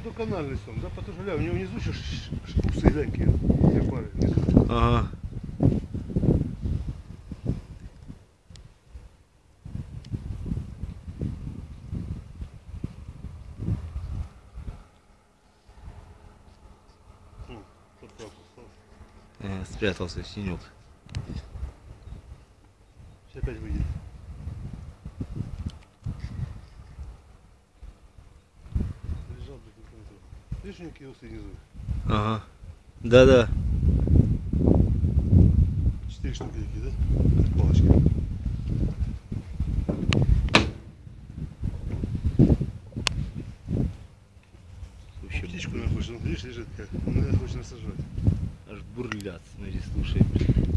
канальный сон, да, потому что, гля, у него внизу еще шпусы, глянь, какие, две пары. внизу. Ага. Вот. Э, спрятался синюк. Сейчас опять выйдет. Помню. Видишь, у него какие усы внизу? Ага. Да-да. Четыре штуки такие, да? Палочки. Вообще Птичку, он, видишь, лежит как. Он, наверное, хочет нас сожрать. аж бурлят. Смотри, слушай. блин.